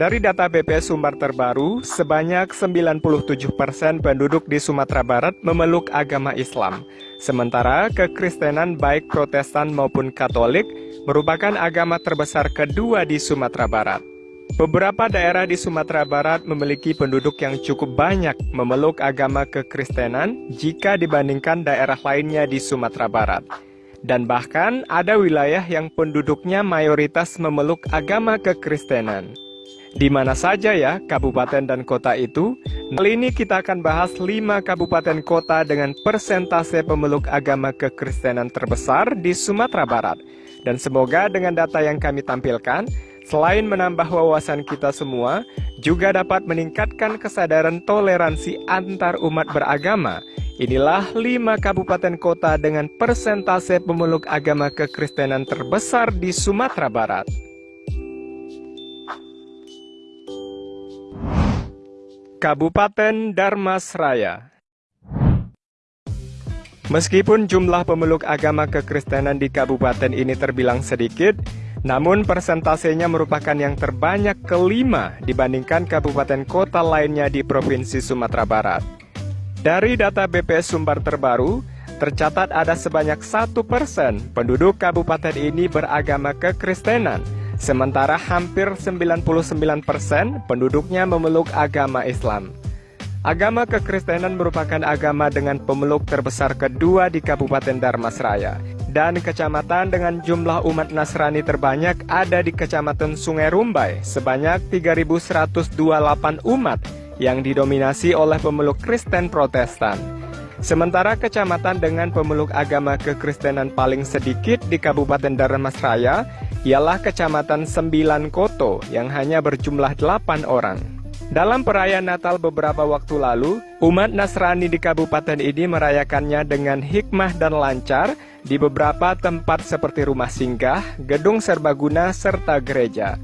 Dari data BPS Sumbar terbaru, sebanyak 97% penduduk di Sumatera Barat memeluk agama Islam. Sementara kekristenan baik protestan maupun katolik merupakan agama terbesar kedua di Sumatera Barat. Beberapa daerah di Sumatera Barat memiliki penduduk yang cukup banyak memeluk agama kekristenan jika dibandingkan daerah lainnya di Sumatera Barat. Dan bahkan ada wilayah yang penduduknya mayoritas memeluk agama kekristenan. Di mana saja ya kabupaten dan kota itu? Kali ini kita akan bahas 5 kabupaten kota dengan persentase pemeluk agama kekristenan terbesar di Sumatera Barat. Dan semoga dengan data yang kami tampilkan, selain menambah wawasan kita semua, juga dapat meningkatkan kesadaran toleransi antar umat beragama. Inilah 5 kabupaten kota dengan persentase pemeluk agama kekristenan terbesar di Sumatera Barat. Kabupaten Darmasraya Meskipun jumlah pemeluk agama kekristenan di kabupaten ini terbilang sedikit, namun persentasenya merupakan yang terbanyak kelima dibandingkan kabupaten kota lainnya di Provinsi Sumatera Barat. Dari data BPS Sumbar terbaru, tercatat ada sebanyak satu persen penduduk kabupaten ini beragama kekristenan, Sementara hampir 99% penduduknya memeluk agama Islam. Agama kekristenan merupakan agama dengan pemeluk terbesar kedua di Kabupaten Darmasraya. Dan kecamatan dengan jumlah umat Nasrani terbanyak ada di Kecamatan Sungai Rumbai sebanyak 3.128 umat yang didominasi oleh pemeluk Kristen Protestan. Sementara kecamatan dengan pemeluk agama kekristenan paling sedikit di Kabupaten Darmasraya ialah Kecamatan Sembilan Koto yang hanya berjumlah 8 orang. Dalam perayaan Natal beberapa waktu lalu, umat Nasrani di kabupaten ini merayakannya dengan hikmah dan lancar di beberapa tempat seperti rumah singgah, gedung serbaguna, serta gereja.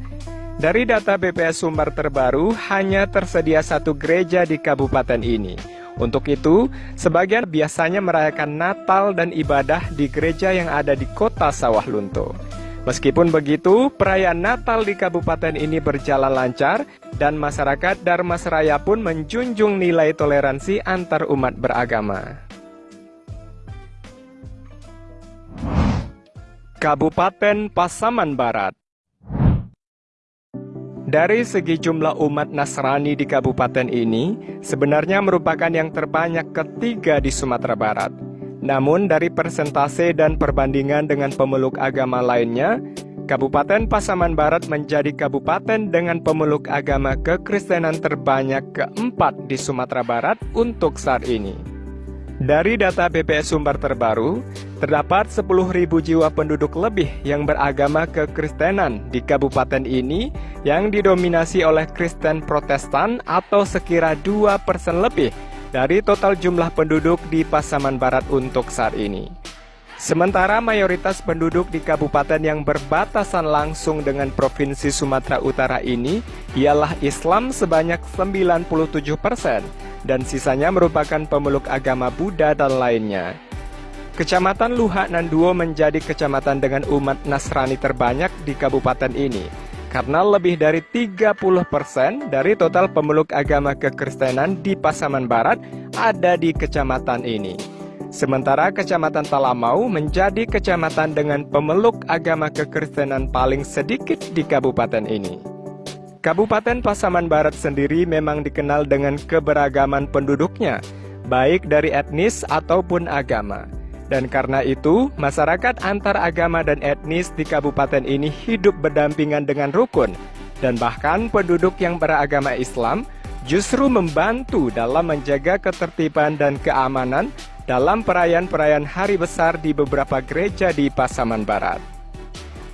Dari data BPS Sumbar terbaru, hanya tersedia satu gereja di kabupaten ini. Untuk itu, sebagian biasanya merayakan Natal dan ibadah di gereja yang ada di kota Sawah Lunto. Meskipun begitu, perayaan Natal di kabupaten ini berjalan lancar dan masyarakat Darmasraya pun menjunjung nilai toleransi antar umat beragama. Kabupaten Pasaman Barat Dari segi jumlah umat Nasrani di kabupaten ini, sebenarnya merupakan yang terbanyak ketiga di Sumatera Barat. Namun dari persentase dan perbandingan dengan pemeluk agama lainnya, Kabupaten Pasaman Barat menjadi kabupaten dengan pemeluk agama kekristenan terbanyak keempat di Sumatera Barat untuk saat ini. Dari data BPS Sumber terbaru, terdapat 10.000 jiwa penduduk lebih yang beragama kekristenan di kabupaten ini yang didominasi oleh Kristen Protestan atau sekira 2% lebih dari total jumlah penduduk di Pasaman Barat untuk saat ini. Sementara mayoritas penduduk di kabupaten yang berbatasan langsung dengan Provinsi Sumatera Utara ini ialah Islam sebanyak 97% dan sisanya merupakan pemeluk agama Buddha dan lainnya. Kecamatan Luhak Nanduo menjadi kecamatan dengan umat Nasrani terbanyak di kabupaten ini karena lebih dari 30% dari total pemeluk agama kekristenan di Pasaman Barat ada di kecamatan ini. Sementara Kecamatan Talamau menjadi kecamatan dengan pemeluk agama kekristenan paling sedikit di kabupaten ini. Kabupaten Pasaman Barat sendiri memang dikenal dengan keberagaman penduduknya, baik dari etnis ataupun agama. Dan karena itu, masyarakat antar agama dan etnis di kabupaten ini hidup berdampingan dengan rukun. Dan bahkan penduduk yang beragama Islam justru membantu dalam menjaga ketertiban dan keamanan dalam perayaan-perayaan hari besar di beberapa gereja di Pasaman Barat.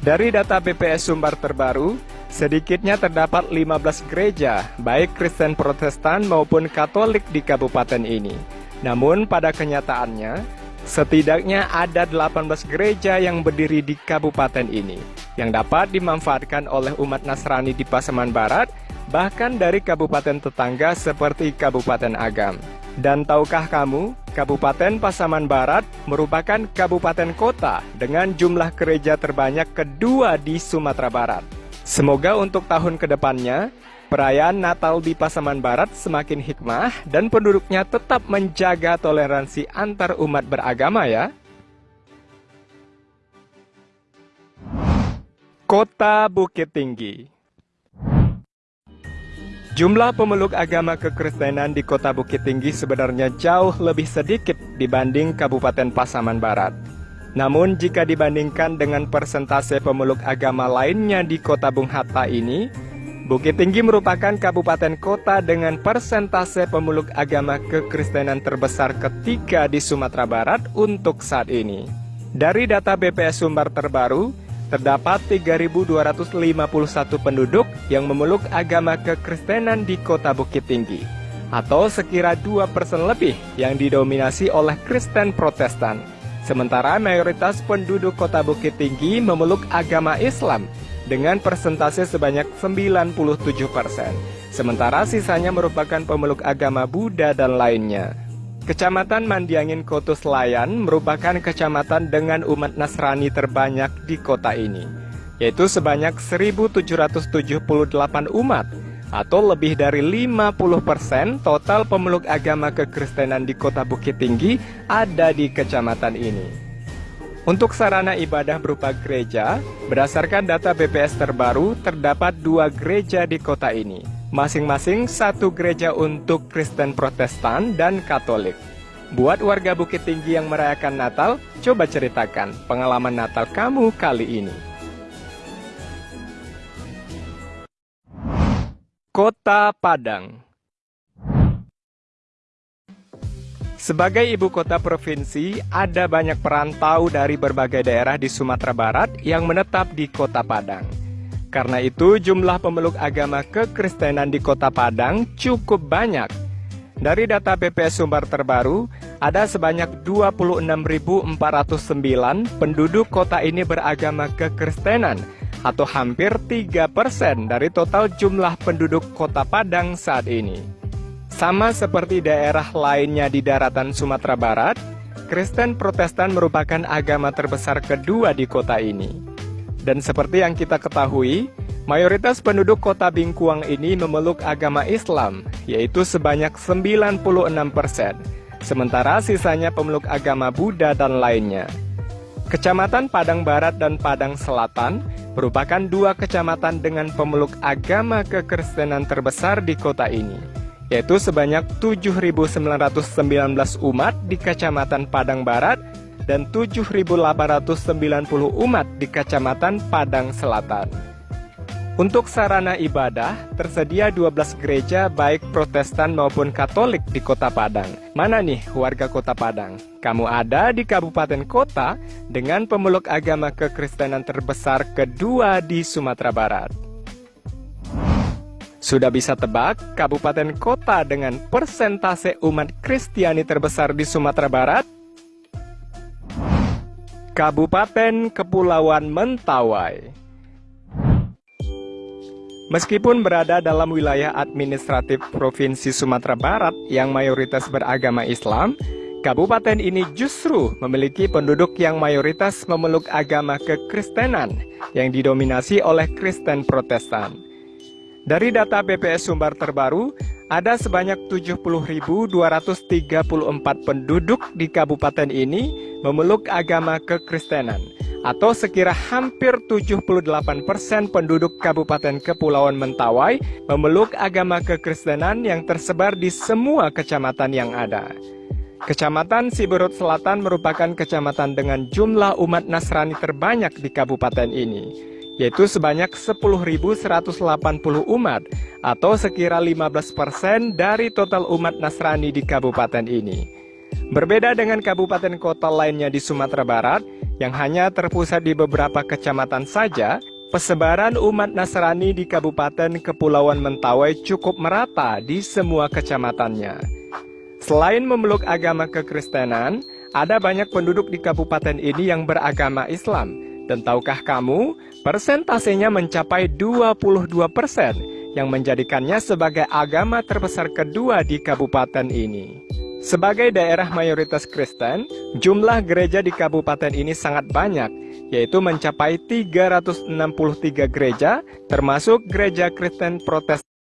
Dari data BPS Sumbar terbaru, sedikitnya terdapat 15 gereja, baik Kristen Protestan maupun Katolik di kabupaten ini. Namun pada kenyataannya, Setidaknya ada 18 gereja yang berdiri di kabupaten ini yang dapat dimanfaatkan oleh umat Nasrani di Pasaman Barat bahkan dari kabupaten tetangga seperti Kabupaten Agam. Dan tahukah kamu, Kabupaten Pasaman Barat merupakan kabupaten kota dengan jumlah gereja terbanyak kedua di Sumatera Barat. Semoga untuk tahun ke depannya, perayaan Natal di Pasaman Barat semakin hikmah dan penduduknya tetap menjaga toleransi antar umat beragama ya. Kota Bukit Tinggi Jumlah pemeluk agama kekristenan di kota Bukit Tinggi sebenarnya jauh lebih sedikit dibanding Kabupaten Pasaman Barat. Namun jika dibandingkan dengan persentase pemeluk agama lainnya di kota Bung Hatta ini, Bukit Tinggi merupakan kabupaten kota dengan persentase pemeluk agama kekristenan terbesar ketiga di Sumatera Barat untuk saat ini. Dari data BPS Sumbar terbaru, terdapat 3.251 penduduk yang memeluk agama kekristenan di kota Bukit Tinggi, atau sekira 2 persen lebih yang didominasi oleh Kristen Protestan. Sementara mayoritas penduduk kota Bukit Tinggi memeluk agama Islam dengan persentase sebanyak 97 persen. Sementara sisanya merupakan pemeluk agama Buddha dan lainnya. Kecamatan Mandiangin Kotus Layan merupakan kecamatan dengan umat Nasrani terbanyak di kota ini, yaitu sebanyak 1.778 umat, atau lebih dari 50% total pemeluk agama kekristenan di kota Bukit Tinggi ada di kecamatan ini. Untuk sarana ibadah berupa gereja, berdasarkan data BPS terbaru, terdapat dua gereja di kota ini, masing-masing satu gereja untuk Kristen Protestan dan Katolik. Buat warga Bukit Tinggi yang merayakan Natal, coba ceritakan pengalaman Natal kamu kali ini. Kota Padang Sebagai ibu kota provinsi, ada banyak perantau dari berbagai daerah di Sumatera Barat yang menetap di kota Padang. Karena itu, jumlah pemeluk agama kekristenan di kota Padang cukup banyak. Dari data BPS Sumbar terbaru, ada sebanyak 26.409 penduduk kota ini beragama kekristenan, atau hampir 3% dari total jumlah penduduk kota Padang saat ini. Sama seperti daerah lainnya di daratan Sumatera Barat, Kristen Protestan merupakan agama terbesar kedua di kota ini. Dan seperti yang kita ketahui, mayoritas penduduk kota Bingkuang ini memeluk agama Islam, yaitu sebanyak 96 persen. Sementara sisanya pemeluk agama Buddha dan lainnya. Kecamatan Padang Barat dan Padang Selatan merupakan dua kecamatan dengan pemeluk agama kekristenan terbesar di kota ini, yaitu sebanyak 7.919 umat di Kecamatan Padang Barat dan 7.890 umat di Kecamatan Padang Selatan. Untuk sarana ibadah, tersedia 12 gereja baik protestan maupun katolik di kota Padang. Mana nih warga kota Padang? Kamu ada di kabupaten kota dengan pemeluk agama kekristenan terbesar kedua di Sumatera Barat. Sudah bisa tebak kabupaten kota dengan persentase umat Kristiani terbesar di Sumatera Barat? Kabupaten Kepulauan Mentawai Meskipun berada dalam wilayah administratif Provinsi Sumatera Barat yang mayoritas beragama Islam, kabupaten ini justru memiliki penduduk yang mayoritas memeluk agama kekristenan yang didominasi oleh Kristen Protestan. Dari data BPS Sumbar terbaru, ada sebanyak 70.234 penduduk di kabupaten ini memeluk agama kekristenan atau sekira hampir 78% penduduk Kabupaten Kepulauan Mentawai memeluk agama kekristenan yang tersebar di semua kecamatan yang ada. Kecamatan Siberut Selatan merupakan kecamatan dengan jumlah umat Nasrani terbanyak di kabupaten ini yaitu sebanyak 10.180 umat atau sekira 15% dari total umat Nasrani di kabupaten ini. Berbeda dengan kabupaten kota lainnya di Sumatera Barat yang hanya terpusat di beberapa kecamatan saja, Persebaran umat Nasrani di Kabupaten Kepulauan Mentawai cukup merata di semua kecamatannya. Selain memeluk agama kekristenan, ada banyak penduduk di kabupaten ini yang beragama Islam, dan tahukah kamu, persentasenya mencapai 22 persen, yang menjadikannya sebagai agama terbesar kedua di kabupaten ini. Sebagai daerah mayoritas Kristen, jumlah gereja di kabupaten ini sangat banyak, yaitu mencapai 363 gereja, termasuk gereja Kristen Protestan